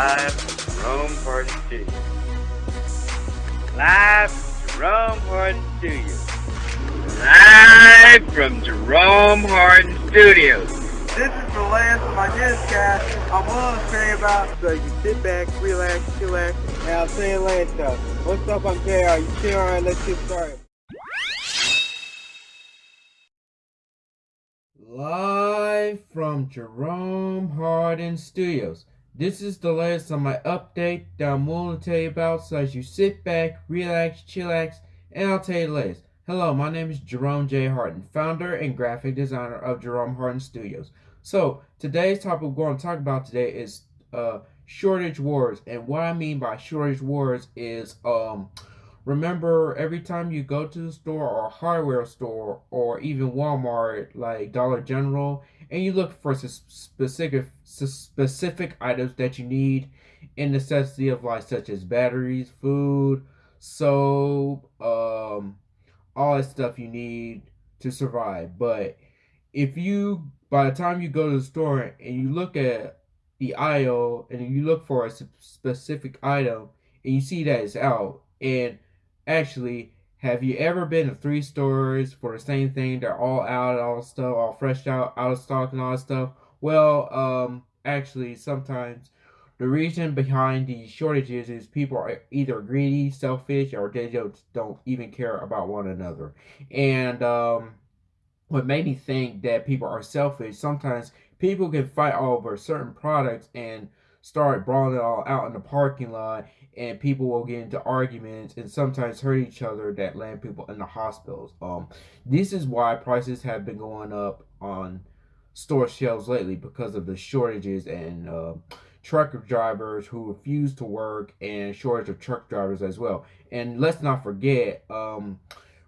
Live from Jerome Hardin Studios. Live from Jerome Hardin Studios. Live from Jerome Hardin Studios. This is the last of my newscast I'm willing to say about. So you sit back, relax, chillax, and I'll say it later. What's up, I'm JR. You chill, alright, let's get started. Live from Jerome Hardin Studios. This is the latest on my update that I'm willing to tell you about so as you sit back, relax, chillax, and I'll tell you the latest. Hello, my name is Jerome J. Hardin, founder and graphic designer of Jerome Hardin Studios. So, today's topic we're going to talk about today is uh, shortage wars. And what I mean by shortage wars is um, remember every time you go to the store or hardware store or even Walmart like Dollar General and you look for specific specific items that you need in necessity of life such as batteries, food, soap, um all that stuff you need to survive. But if you by the time you go to the store and you look at the aisle and you look for a specific item and you see that it's out and Actually, have you ever been to three stores for the same thing? They're all out, all stuff, all fresh out, out of stock, and all stuff. Well, um, actually, sometimes the reason behind these shortages is people are either greedy, selfish, or they just don't even care about one another. And um, what made me think that people are selfish, sometimes people can fight over certain products and start brawling it all out in the parking lot and people will get into arguments and sometimes hurt each other that land people in the hospitals. Um, this is why prices have been going up on store shelves lately because of the shortages and uh, truck drivers who refuse to work and shortage of truck drivers as well. And let's not forget, um,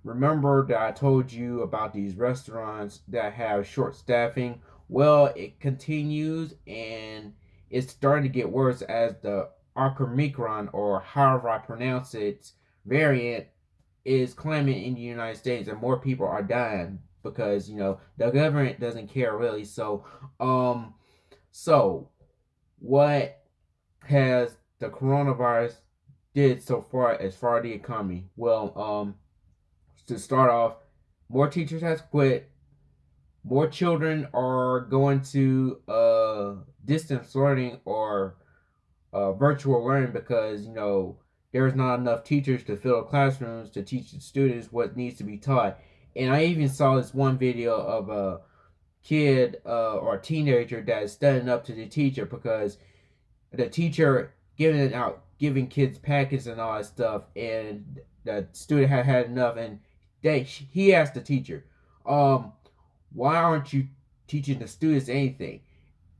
remember that I told you about these restaurants that have short staffing. Well, it continues and it's starting to get worse as the Omicron, or however I pronounce it, variant is climbing in the United States, and more people are dying because you know the government doesn't care really. So, um, so what has the coronavirus did so far as far as the economy? Well, um, to start off, more teachers has quit. More children are going to uh distance learning or uh, virtual learning because you know there's not enough teachers to fill classrooms to teach the students what needs to be taught. And I even saw this one video of a kid uh, or a teenager that is standing up to the teacher because the teacher giving out giving kids packets and all that stuff, and the student had had enough, and they he asked the teacher, um, why aren't you teaching the students anything?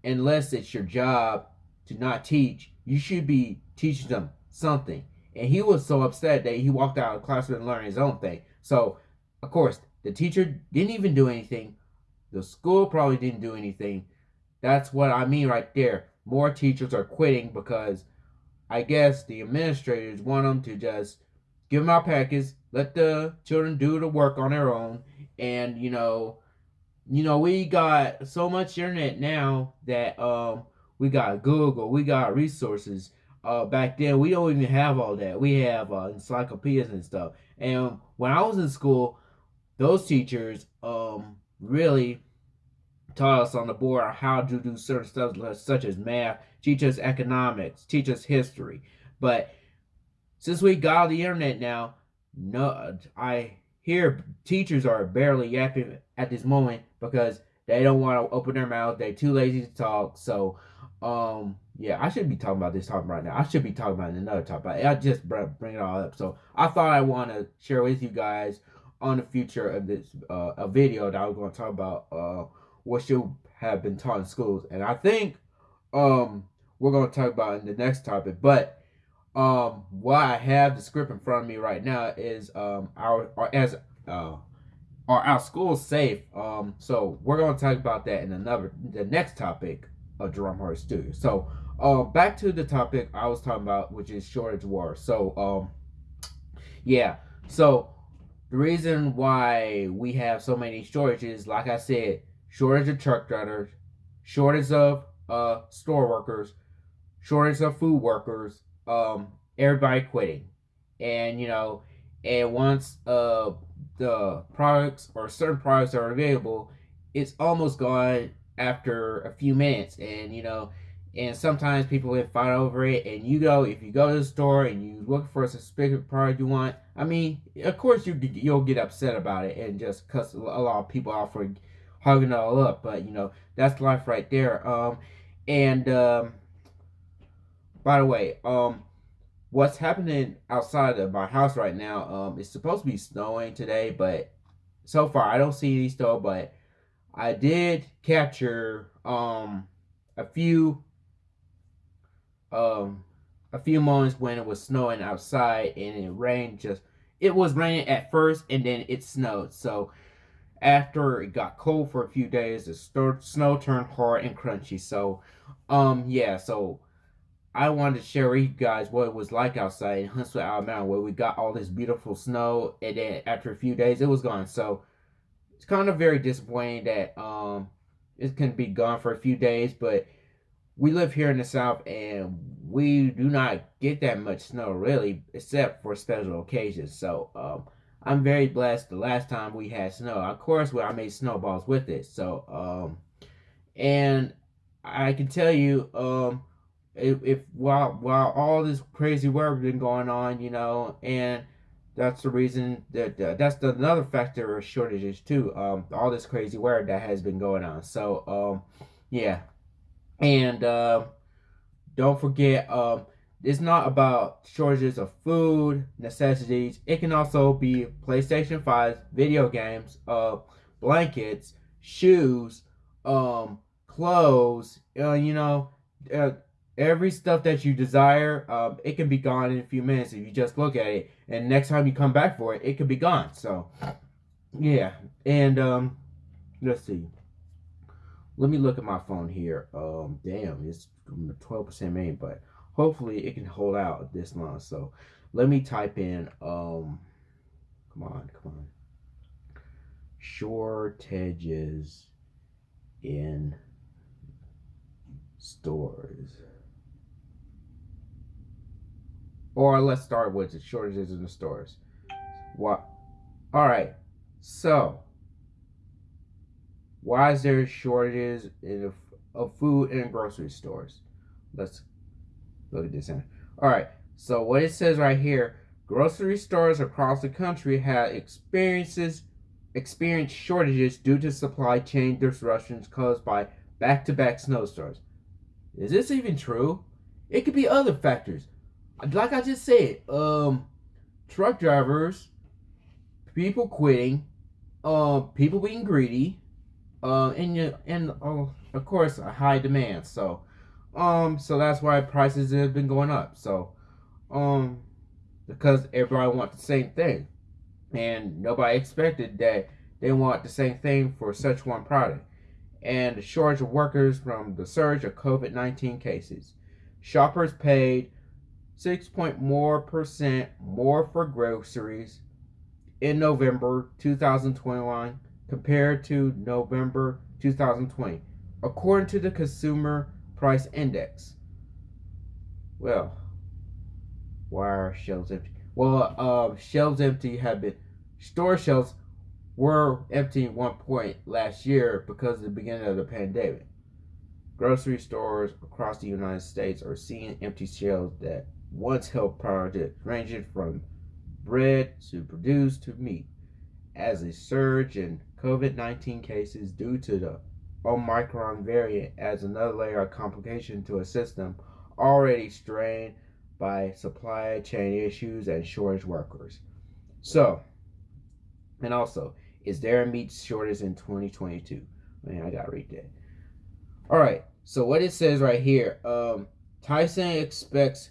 Unless it's your job to not teach you should be teaching them something. And he was so upset that he walked out of the classroom and learned his own thing. So, of course, the teacher didn't even do anything. The school probably didn't do anything. That's what I mean right there. More teachers are quitting because I guess the administrators want them to just give them out packets, let the children do the work on their own, and you know, you know, we got so much internet now that um we got Google, we got resources. Uh, back then, we don't even have all that. We have uh, encyclopedias and stuff. And when I was in school, those teachers um, really taught us on the board how to do certain stuff such as math, teach us economics, teach us history. But since we got the internet now, no, I hear teachers are barely yapping at this moment because they don't want to open their mouth. They're too lazy to talk. So um, yeah, I should be talking about this topic right now. I should be talking about another topic. I just bring it all up. So I thought I want to share with you guys on the future of this uh, a video that I was going to talk about uh, what should have been taught in schools, and I think um we're going to talk about in the next topic. But um, I have the script in front of me right now is um our, our as uh are our schools safe? Um, so we're going to talk about that in another the next topic a Jerome Hardin Studio. So, uh, back to the topic I was talking about, which is shortage war. So, um, yeah. So, the reason why we have so many shortages, like I said, shortage of truck drivers, shortage of uh store workers, shortage of food workers, um, everybody quitting, and you know, and once uh the products or certain products are available, it's almost gone after a few minutes, and you know, and sometimes people will fight over it. And you go if you go to the store and you look for a specific product you want. I mean, of course you you'll get upset about it and just cuss a lot of people off for hugging it all up. But you know, that's life right there. Um, and um, by the way, um, what's happening outside of my house right now? Um, it's supposed to be snowing today, but so far I don't see any snow. But I did capture um a few um a few moments when it was snowing outside and it rained just it was raining at first and then it snowed. So after it got cold for a few days the snow turned hard and crunchy. So um yeah so i wanted to share with you guys what it was like outside in huntsville alabama where we got all this beautiful snow and then after a few days it was gone. So it's kind of very disappointing that um it can be gone for a few days but we live here in the south and we do not get that much snow really except for special occasions. So um, i'm very blessed the last time we had snow. Of course well, i made snowballs with it so um, and i can tell you um, if, if while while all this crazy weather been going on you know and that's the reason that uh, that's the, another factor of shortages too um, all this crazy weather that has been going on so um, yeah and uh, don't forget, um, it's not about shortages of food, necessities. It can also be PlayStation 5, video games, uh, blankets, shoes, um, clothes, uh, you know, uh, every stuff that you desire, um, it can be gone in a few minutes if you just look at it. And next time you come back for it, it could be gone. So, yeah. And, um, let's see. Let me look at my phone here. Um, damn, it's 12% main, but hopefully it can hold out this long. So let me type in, um, come on, come on. Shortages in stores. Or let's start with the shortages in the stores. What? All right. So why is there shortages in of food in grocery stores? Let's look at this. In. All right. So what it says right here, grocery stores across the country have experiences experienced shortages due to supply chain disruptions caused by back-to-back snowstorms. Is this even true? It could be other factors. Like I just said, um, truck drivers, people quitting, uh, people being greedy, uh, and and uh, of course a high demand. So, um, so that's why prices have been going up. So, um, because everybody wants the same thing, and nobody expected that they want the same thing for such one product. And the shortage of workers from the surge of COVID nineteen cases, shoppers paid six point more percent more for groceries in November 2021 compared to November 2020, according to the Consumer Price Index. Well, why are shelves empty? Well, uh, shelves empty have been store shelves were empty at one point last year because of the beginning of the pandemic. Grocery stores across the United States are seeing empty shelves that once held products ranging from bread to produce to meat as a surge in COVID 19 cases due to the Omicron variant adds another layer of complication to a system already strained by supply chain issues and shortage workers. So, and also, is there a meat shortage in 2022? Man, I gotta read that. All right, so what it says right here, um, Tyson expects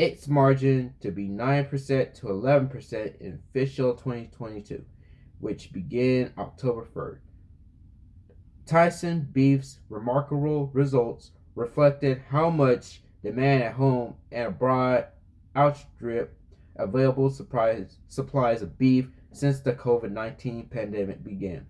its margin to be 9% to 11% in fiscal 2022 which began October 3rd. Tyson Beef's remarkable results reflected how much demand at home and abroad outstripped available supplies, supplies of beef since the COVID 19 pandemic began.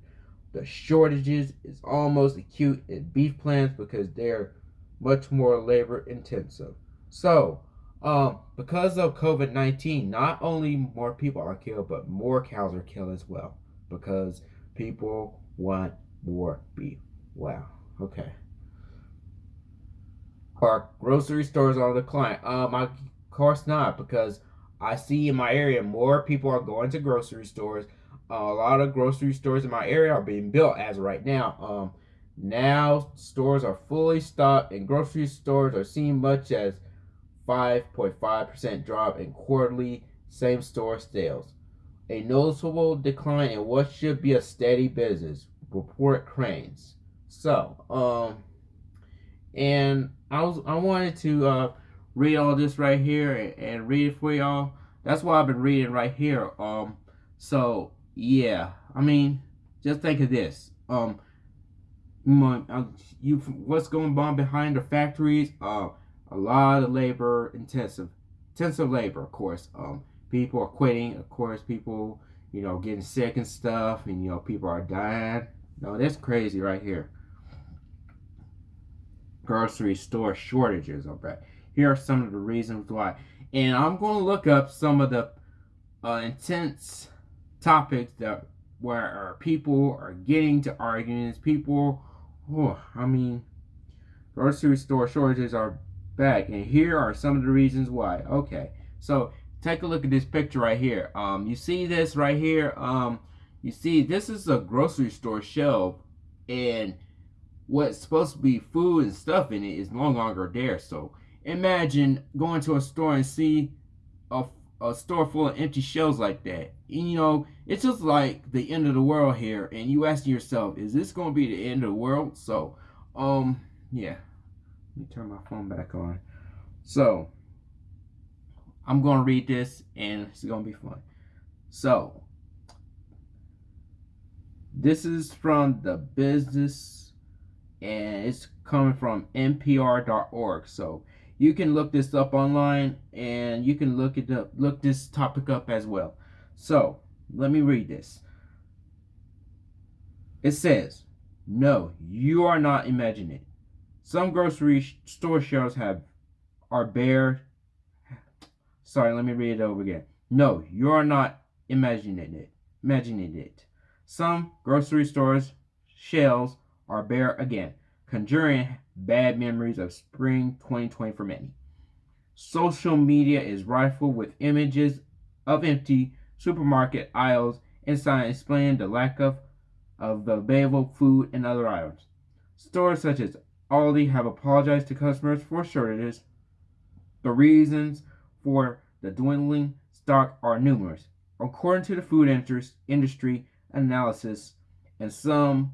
The shortages is almost acute in beef plants because they're much more labor intensive. So, um, because of COVID 19, not only more people are killed, but more cows are killed as well. Because people want more beef. Wow. Okay. Are grocery stores on decline? Um, of course not, because I see in my area more people are going to grocery stores. Uh, a lot of grocery stores in my area are being built as right now. Um, now stores are fully stocked, and grocery stores are seeing much as 5.5% drop in quarterly same store sales. A noticeable decline in what should be a steady business, report Crain's. So, um, and I was I wanted to uh, read all this right here and, and read it for y'all. That's why I've been reading right here. Um, so yeah, I mean, just think of this. Um, you what's going on behind the factories? Uh, a lot of labor intensive, intensive labor, of course. Um, people are quitting, of course. People, you know, getting sick and stuff, and you know, people are dying. No, that's crazy right here. Grocery store shortages. Okay, here are some of the reasons why, and I'm going to look up some of the uh, intense topics that where people are getting to arguments. People, oh, I mean, grocery store shortages are back. And here are some of the reasons why. Okay, so take a look at this picture right here. Um, you see this right here? Um, you see this is a grocery store shelf, and what's supposed to be food and stuff in it is no longer there. So imagine going to a store and see a, a store full of empty shelves like that. And, you know, it's just like the end of the world here. And you asking yourself, is this going to be the end of the world? So, um, yeah. Me turn my phone back on. So, I'm going to read this and it's going to be fun. So, this is from the business and it's coming from npr.org. So, you can look this up online and you can look it up look this topic up as well. So, let me read this. It says, "No, you are not imagining it. Some grocery store shelves have are bare. Sorry, let me read it over again. No, you are not imagining it. Imagining it. Some grocery stores shelves are bare again, conjuring bad memories of spring 2020 for many. Social media is rifled with images of empty supermarket aisles and signs explaining the lack of, of available food and other items. Stores such as Aldi have apologized to customers for shortages. The reasons for the dwindling stock are numerous. According to the food industry analysis, and some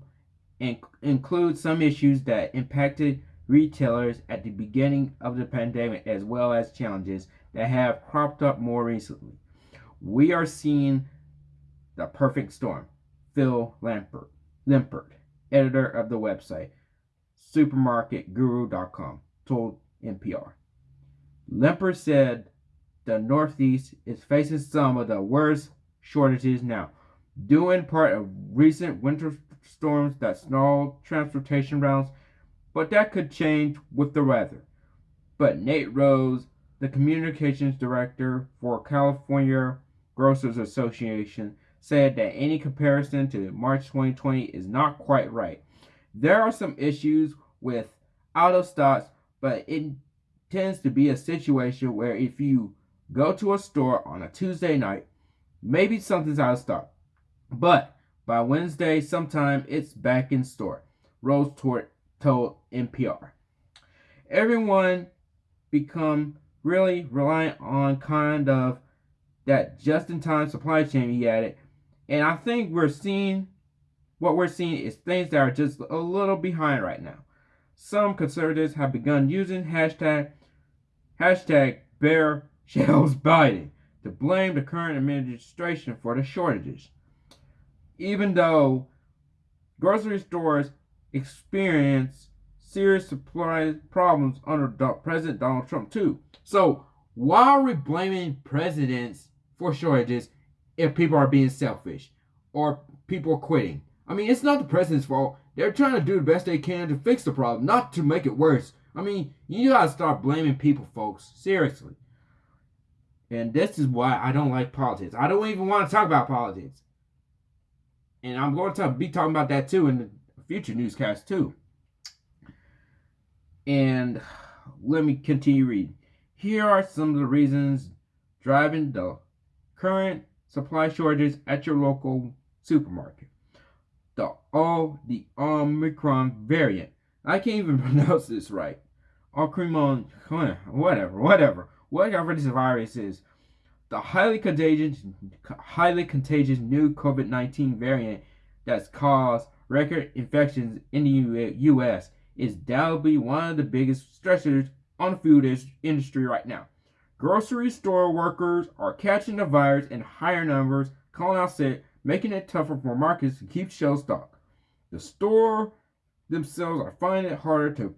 inc- include some issues that impacted retailers at the beginning of the pandemic, as well as challenges that have cropped up more recently. We are seeing the perfect storm. Phil Lempert, Lempert editor of the website, supermarketguru.com, told NPR. Lempert said the Northeast is facing some of the worst shortages now, due in part of recent winter storms that snarled transportation routes, but that could change with the weather. But Nate Rose, the communications director for California Grocers Association, said that any comparison to March 2020 is not quite right. There are some issues with out of stocks, but it tends to be a situation where if you go to a store on a Tuesday night, maybe something's out of stock. But by Wednesday, sometime it's back in store. Rose told NPR. Everyone become really reliant on kind of that just-in-time supply chain, he added. And I think we're seeing what we're seeing is things that are just a little behind right now. Some conservatives have begun using hashtag hashtag bare shelves Biden to blame the current administration for the shortages. Even though grocery stores experience serious supply problems under President Donald Trump too. So why are we blaming presidents for shortages if people are being selfish or people are quitting? I mean, it's not the president's fault. They're trying to do the best they can to fix the problem, not to make it worse. I mean, you gotta start blaming people, folks. Seriously. And this is why I don't like politics. I don't even want to talk about politics. And I'm going to be talking about that too in the future newscast too. And let me continue reading. Here are some of the reasons driving the current supply shortages at your local supermarket. The all the Omicron variant. I can't even pronounce this right. Omicron, whatever, whatever, whatever this virus is. The highly contagious, highly contagious new COVID-19 variant that's caused record infections in the U.S. is doubly one of the biggest stressors on the food industry right now. Grocery store workers are catching the virus in higher numbers, calling out sick, making it tougher for markets to keep shelf stock. The store themselves are finding it harder to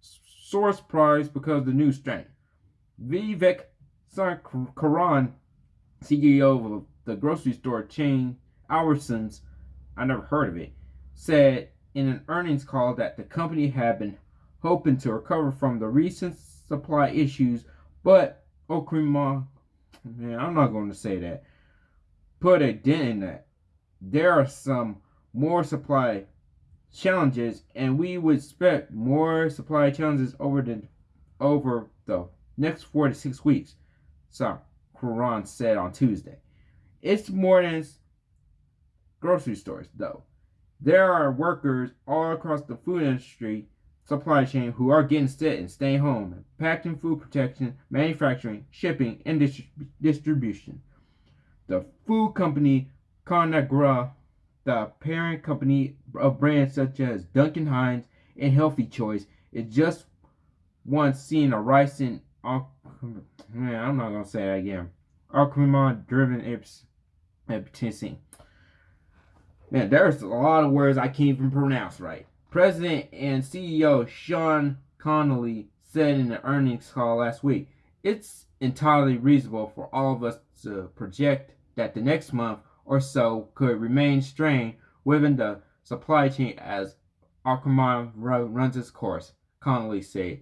source price because of the new strain. Vivek Karan, CEO of the grocery store chain Albertsons, I never heard of it, said in an earnings call that the company had been hoping to recover from the recent supply issues, but Okrima, man, I'm not going to say that. Put a dent in that. There are some more supply challenges, and we would expect more supply challenges over the over the next four to six weeks. So, Quran said on Tuesday. It's more than grocery stores, though. There are workers all across the food industry supply chain who are getting sick and staying home, packing food protection, manufacturing, shipping, and dis- distribution. The food company Conagra, the parent company of brands such as Duncan Hines and Healthy Choice, is just once seeing a rise in man, I'm not gonna say that again. Alcremon driven epicensing. Man, there's a lot of words I can't even pronounce right. President and CEO Sean Connolly said in the earnings call last week, it's entirely reasonable for all of us to project that the next month or so could remain strained within the supply chain as Omicron runs its course, Connolly said.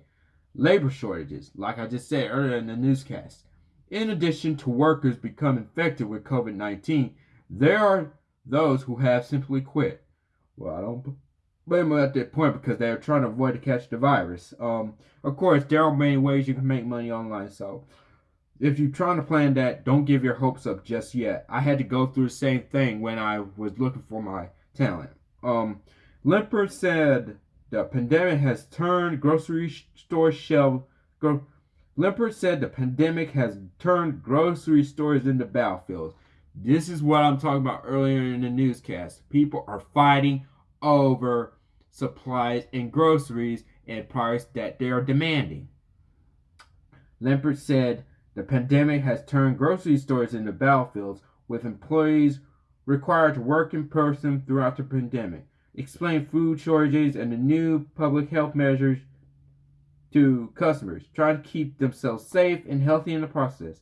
Labor shortages, like I just said earlier in the newscast. In addition to workers becoming infected with COVID 19, there are those who have simply quit. Well, I don't blame them at that point because they're trying to avoid to catch the virus. Um, of course, there are many ways you can make money online. So, if you're trying to plan that, don't give your hopes up just yet. I had to go through the same thing when I was looking for my talent. Um, Lippert said the pandemic has turned grocery store shelf. Gro- Lippert said the pandemic has turned grocery stores into battlefields. This is what I'm talking about earlier in the newscast. People are fighting over supplies, and groceries and price that they are demanding. Lippert said the pandemic has turned grocery stores into battlefields with employees required to work in person throughout the pandemic, explain food shortages and the new public health measures to customers, trying to keep themselves safe and healthy in the process.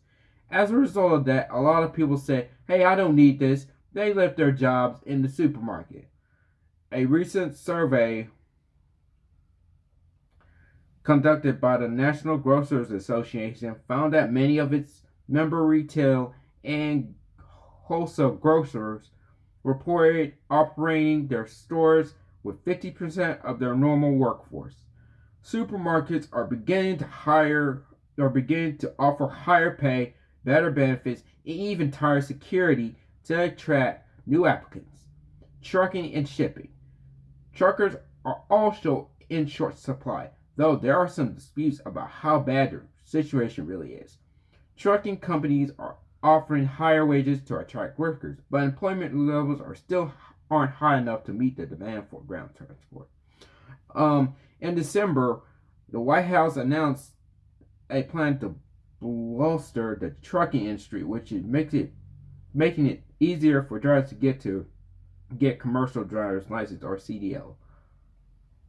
As a result of that, a lot of people say, hey, I don't need this. They left their jobs in the supermarket. A recent survey conducted by the National Grocers Association found that many of its member retail and wholesale grocers reported operating their stores with 50% of their normal workforce. Supermarkets are beginning to hire are beginning to offer higher pay, better benefits, and even tighter security to attract new applicants. Trucking and shipping. Truckers are also in short supply, though there are some disputes about how bad the situation really is. Trucking companies are offering higher wages to attract workers, but employment levels are still aren't high enough to meet the demand for ground transport. Um, in December, the White House announced a plan to bolster the trucking industry, which makes it making it easier for drivers to get to get commercial driver's license or CDL.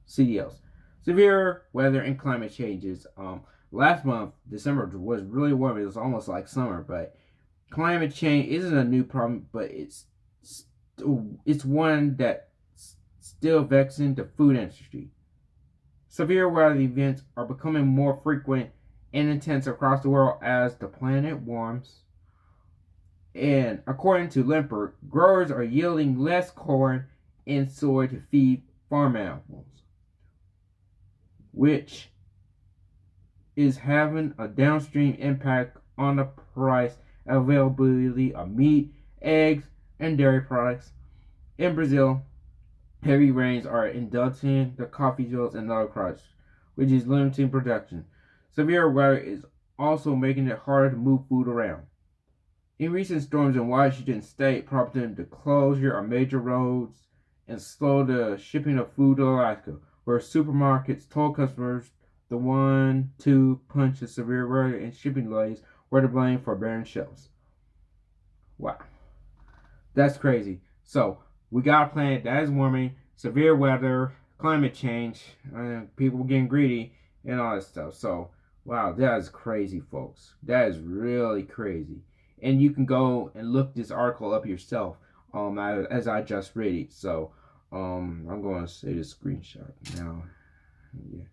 CDLs. Severe weather and climate changes. Um, last month, December was really warm. It was almost like summer, but climate change isn't a new problem, but it's it's one that's still vexing the food industry. Severe weather events are becoming more frequent and intense across the world as the planet warms. And according to Lippert, growers are yielding less corn and soy to feed farm animals, which is having a downstream impact on the price availability of meat, eggs, and dairy products. In Brazil, heavy rains are inducing the coffee fields and other crops, which is limiting production. Severe weather is also making it harder to move food around. In recent storms in Washington state prompted the closure of major roads and slowed the shipping of food to Alaska, where supermarkets told customers the one two punch of severe weather and shipping delays were to blame for barren shelves. Wow. That's crazy. So, we got a planet that is warming, severe weather, climate change, uh, people getting greedy, and all that stuff. So, wow, that is crazy, folks. That is really crazy. And you can go and look this article up yourself um, as I just read it. So, um, I'm going to say the screenshot now. Yeah.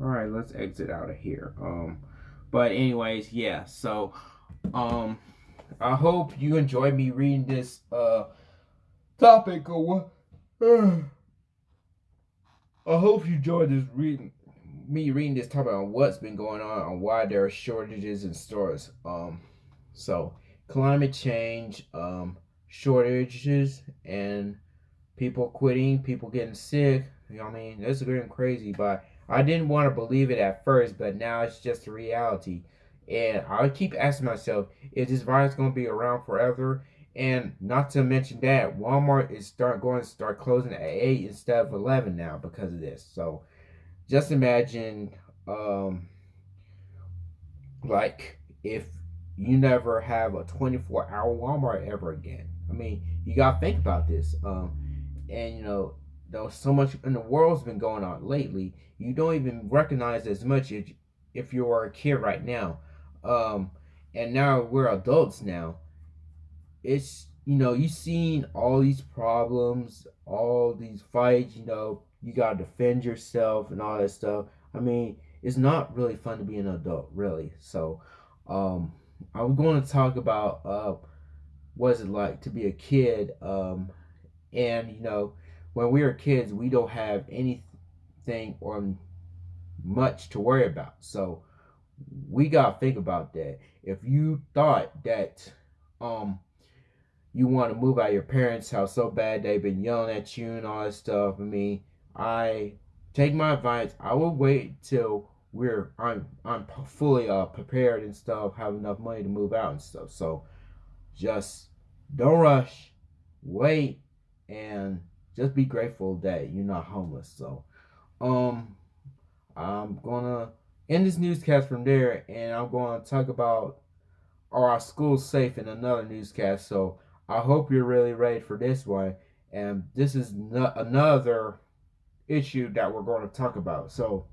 all right let's exit out of here um but anyways yeah so um i hope you enjoyed me reading this uh topic or what i hope you enjoyed this reading me reading this topic on what's been going on and why there are shortages in stores um so climate change um shortages and people quitting people getting sick you know what i mean that's getting crazy but I didn't want to believe it at first, but now it's just a reality. And I keep asking myself, is this virus going to be around forever? And not to mention that Walmart is start going to start closing at eight instead of eleven now because of this. So just imagine, um, like if you never have a twenty four hour Walmart ever again. I mean, you gotta think about this. Um, and you know, though so much in the world's been going on lately, you don't even recognize as much if, if you are a kid right now. Um, and now we're adults now. It's you know you've seen all these problems, all these fights. You know you gotta defend yourself and all that stuff. I mean, it's not really fun to be an adult, really. So, um, I'm going to talk about uh, what is it like to be a kid, um, and you know when we were kids, we don't have anything or much to worry about. So we gotta think about that. If you thought that um you want to move out your parents' house so bad they've been yelling at you and all that stuff, I mean, I take my advice. I will wait till we're I'm I'm fully uh prepared and stuff, have enough money to move out and stuff. So just don't rush, wait, and just be grateful that you're not homeless. So, um, I'm gonna end this newscast from there, and I'm gonna talk about are our schools safe in another newscast. So I hope you're really ready for this one, and this is no- another issue that we're going to talk about. So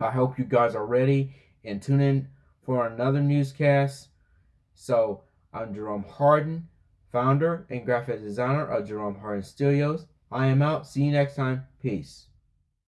I hope you guys are ready and tune in for another newscast. So I'm Jerome Hardin, founder and graphic designer of Jerome Hardin Studios. I am out. See you next time. Peace.